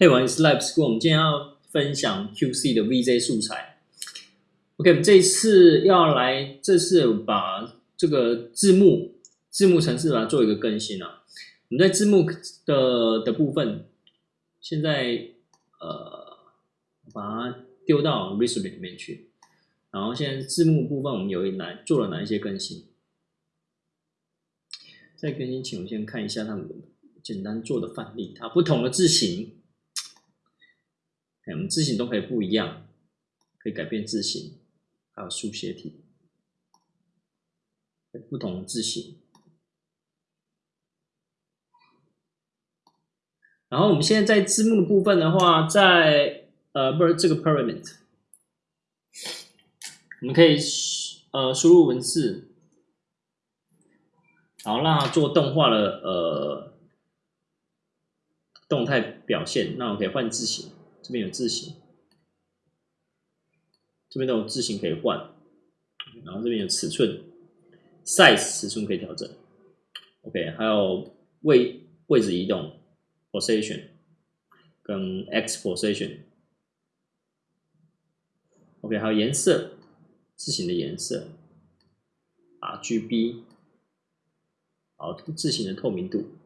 嘿，我是 Live School，我们今天要分享 QC 的 VJ 素材。OK，我们这次要来，这次把这个字幕字幕程式把它做一个更新啊。我们在字幕的的部分，现在呃把它丢到 r e s o l u t e 里面去，然后现在字幕部分我们有哪做了哪一些更新？在更新前，我先看一下他们简单做的范例，它不同的字型。我们字形都可以不一样，可以改变字形，还有书写体，不同字形。然后我们现在在字幕的部分的话，在呃不是这个 parent，我们可以呃输入文字，然后让它做动画的呃动态表现。那我可以换字形。这边有字形，这边都有字形可以换，然后这边有尺寸，size 尺寸可以调整，OK，还有位位置移动，position。跟 x position，OK，还有颜色，字形的颜色，RGB，好，字形的透明度。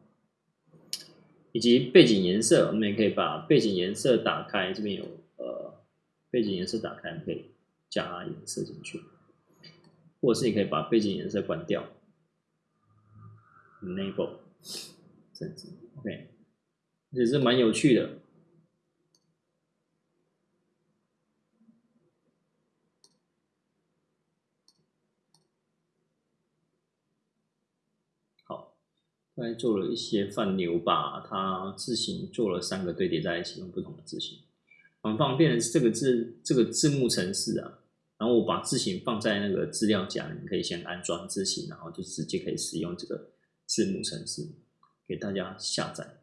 以及背景颜色，我们也可以把背景颜色打开。这边有呃，背景颜色打开，可以加颜色进去，或者是你可以把背景颜色关掉，enable，这样子，OK，也是蛮有趣的。大概做了一些泛流，吧它字形做了三个堆叠在一起，用不同的字形，很方便的这个字这个字幕程式啊。然后我把字形放在那个资料夹，你可以先安装字形，然后就直接可以使用这个字幕程式，给大家下载。